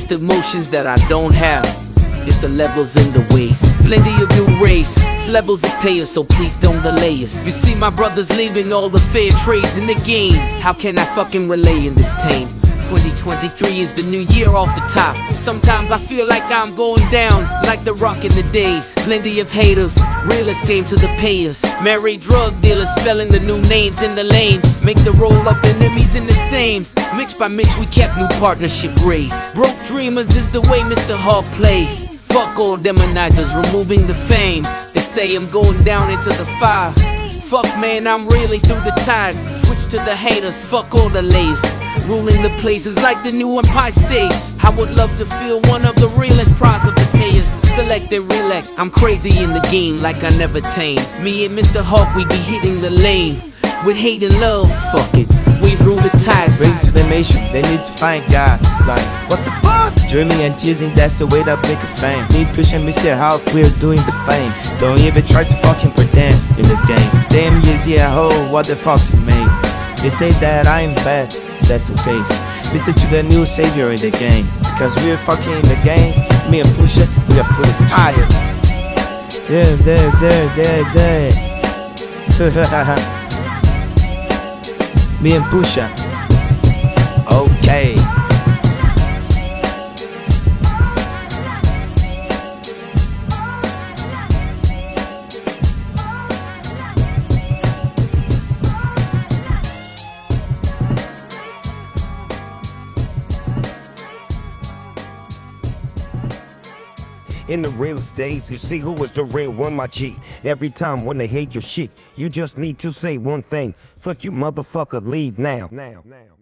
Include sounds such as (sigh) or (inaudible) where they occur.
It's the emotions that I don't have. It's the levels in the waist. Plenty of you race. It's levels is payers, so please don't delay us. You see, my brothers leaving all the fair trades in the games. How can I fucking relay in this tame? 2023 is the new year off the top. Sometimes I feel like I'm going down, like the rock in the days. Plenty of haters, realists came to the payers. Married drug dealers spelling the new names in the lanes. Make the roll up enemies in the sames. Mitch by Mitch, we kept new partnership race. Broke dreamers is the way Mr. Hawk play. Fuck all demonizers, removing the fames. They say I'm going down into the fire. Fuck man, I'm really through the tide. Switch to the haters, fuck all the layers. Ruling the places like the new Empire State. I would love to feel one of the realest prize of the payers. Select and relect. I'm crazy in the game like I never tame. Me and Mr. Hawk, we be hitting the lane. With hate and love, fuck it. We rule the tide. Bring to the nation, they need to find God. Like, what the fuck? Dreaming and teasing, that's the way that make a fame. Me pushing Mr. Hawk, we're doing the fame. Don't even try to fucking pretend in the game. Damn, easy at home, what the fuck you made? They say that I'm bad, that's okay. Listen to the new savior in the game. Because we're fucking in the game. Me and Pusha, we are fully tired. There, there, there, there, there. (laughs) Me and Pusha. In the real days, you see who was the real one, my G. Every time when they hate your shit, you just need to say one thing. Fuck you, motherfucker, leave now. Now, now.